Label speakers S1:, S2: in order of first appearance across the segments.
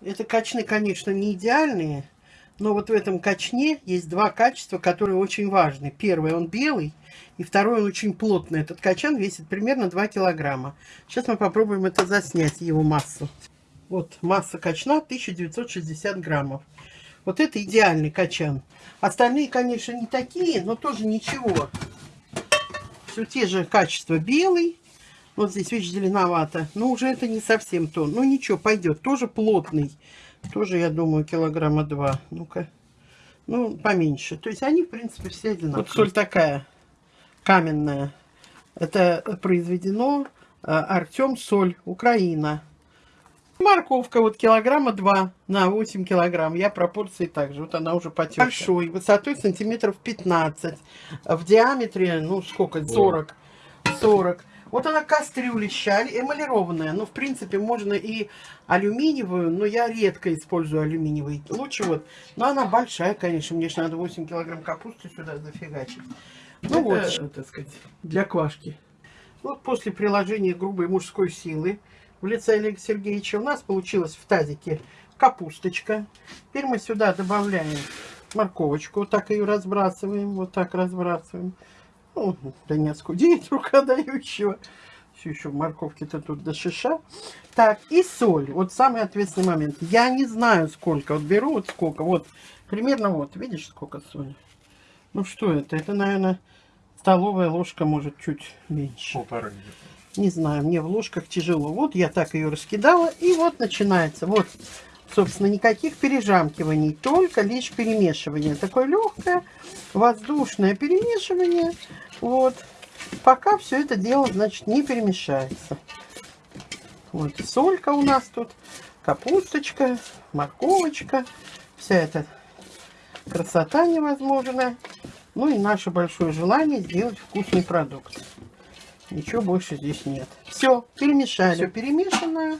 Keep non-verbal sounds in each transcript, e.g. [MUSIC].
S1: Это качны, конечно, не идеальные, но вот в этом качне есть два качества, которые очень важны. Первый, он белый, и второй, он очень плотный. Этот качан весит примерно 2 килограмма. Сейчас мы попробуем это заснять, его массу. Вот масса качна 1960 граммов. Вот это идеальный качан. Остальные, конечно, не такие, но тоже ничего. Все те же качества. Белый, вот здесь, видишь, зеленовато. Но уже это не совсем то. Ну ничего, пойдет. Тоже плотный. Тоже, я думаю, килограмма два. Ну-ка. Ну, поменьше. То есть они, в принципе, все одинаковые. Вот соль такая каменная. Это произведено э, Артем Соль, Украина. Морковка вот килограмма 2 на 8 килограмм. Я пропорции также. Вот она уже потекла. Большой, высотой сантиметров 15. В диаметре, ну сколько, 40. 40. Вот она кастрюлища эмалированная. Ну, в принципе, можно и алюминиевую, но я редко использую алюминиевый. Лучше вот. Но она большая, конечно. Мне же надо 8 килограмм капусты сюда зафигачить. Ну вот, э, так сказать, для квашки. Вот после приложения грубой мужской силы в лице Олега Сергеевича у нас получилось в тазике капусточка. Теперь мы сюда добавляем морковочку. Вот так ее разбрасываем. Вот так разбрасываем. Ну, да не оскудеет рука дающего. Все еще морковки-то тут до шиша. Так, и соль. Вот самый ответственный момент. Я не знаю сколько. Вот беру вот сколько. Вот, примерно вот. Видишь, сколько соли? Ну, что это? Это, наверное, столовая ложка, может, чуть меньше. Полтора Не знаю, мне в ложках тяжело. Вот я так ее раскидала. И вот начинается. Вот, собственно, никаких пережамкиваний. Только лишь перемешивание. Такое легкое, воздушное перемешивание. Вот. Пока все это дело, значит, не перемешается. Вот солька у нас тут, капусточка, морковочка. Вся эта красота невозможная. Ну и наше большое желание сделать вкусный продукт. Ничего больше здесь нет. Все, перемешали. Все перемешано.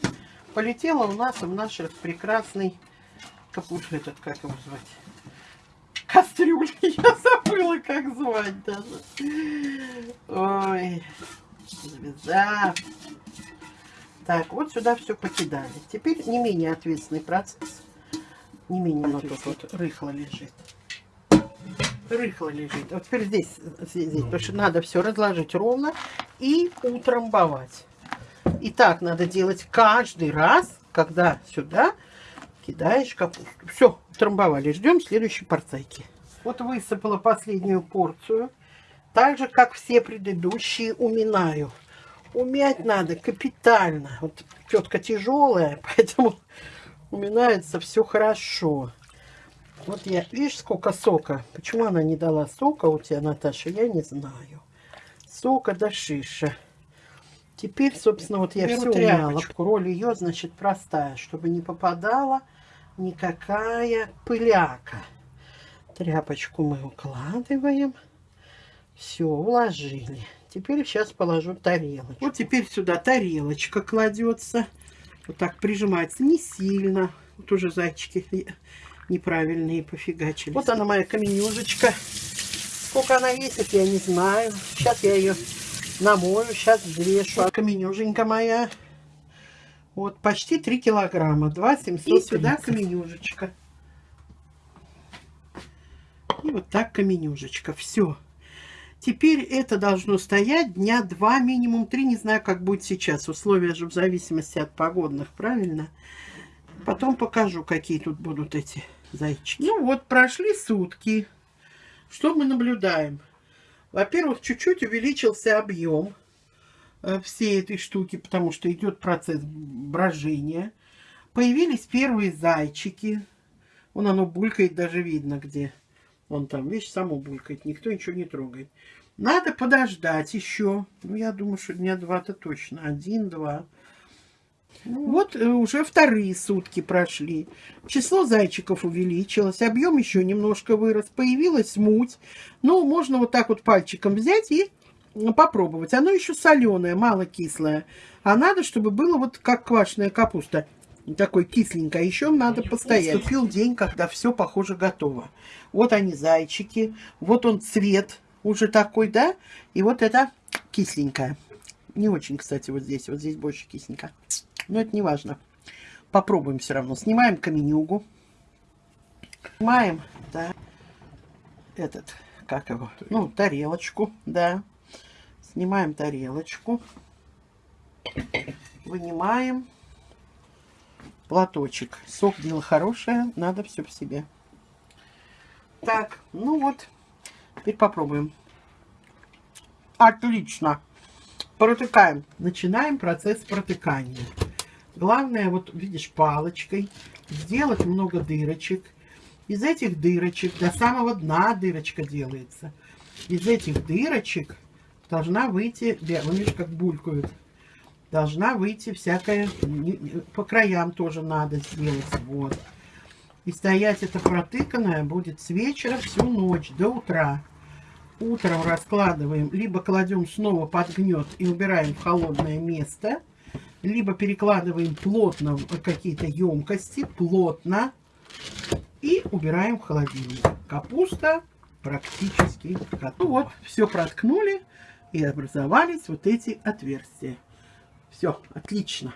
S1: Полетело у нас в наш прекрасный капуст этот, как его звать? [LAUGHS] Я забыла, как звать даже. Ой, звезда. Так, вот сюда все покидали. Теперь не менее ответственный процесс. Не менее Оно тут вот рыхло лежит. Рыхло лежит. Вот теперь здесь, здесь, здесь потому что надо все разложить ровно и утрамбовать. И так надо делать каждый раз, когда сюда кидаешь капусту. Все, утрамбовали. Ждем следующей порцайки. Вот высыпала последнюю порцию. Так же, как все предыдущие, уминаю. Умять надо капитально. Вот тетка тяжелая, [LAUGHS] поэтому уминается все хорошо. Вот я, видишь, сколько сока. Почему она не дала сока у тебя, Наташа, я не знаю. Сока до шиша. Теперь, собственно, вот я Беру все тряпочку. Роль ее, значит, простая, чтобы не попадала никакая пыляка. Тряпочку мы укладываем. Все, уложили. Теперь сейчас положу тарелочку. Вот теперь сюда тарелочка кладется. Вот так прижимается. Не сильно. Вот уже зайчики неправильные пофигачили. Вот она моя каменюжечка. Сколько она весит, я не знаю. Сейчас я ее намою, сейчас взвешу. А каменюженька моя. Вот, почти 3 килограмма. 2 700. И сюда каменюжечка. И вот так каменюжечка. Все. Теперь это должно стоять дня два, минимум три. Не знаю, как будет сейчас. Условия же в зависимости от погодных, правильно? Потом покажу, какие тут будут эти зайчики. Ну вот, прошли сутки. Что мы наблюдаем? Во-первых, чуть-чуть увеличился объем э, всей этой штуки, потому что идет процесс брожения. Появились первые зайчики. Вон оно булькает, даже видно где. Вон там, видишь, само булькает, никто ничего не трогает. Надо подождать еще. Ну, я думаю, что дня два-то точно. Один-два. Ну, вот э, уже вторые сутки прошли. Число зайчиков увеличилось, объем еще немножко вырос, появилась муть. Ну, можно вот так вот пальчиком взять и попробовать. Оно еще соленое, мало кислое. А надо, чтобы было вот как квашеная капуста. Такой кисленькое. Еще надо постоять. Наступил день, когда все, похоже, готово. Вот они, зайчики. Вот он цвет уже такой, да? И вот это кисленькое. Не очень, кстати, вот здесь. Вот здесь больше кисленько. Но это не важно. попробуем все равно. Снимаем каменюгу. Снимаем, да, этот, как его, ну, тарелочку, да. Снимаем тарелочку. Вынимаем платочек. Сок дело хорошее, надо все в себе. Так, ну вот, теперь попробуем. Отлично. Протыкаем. Начинаем процесс протыкания. Главное, вот видишь, палочкой сделать много дырочек. Из этих дырочек до самого дна дырочка делается. Из этих дырочек должна выйти, видишь, как булькают должна выйти всякая, по краям тоже надо сделать, вот. И стоять это протыканное будет с вечера всю ночь до утра. Утром раскладываем, либо кладем снова под гнет и убираем в холодное место, либо перекладываем плотно в какие-то емкости, плотно, и убираем в холодильник. Капуста практически готова. Вот, все проткнули и образовались вот эти отверстия. Все, отлично.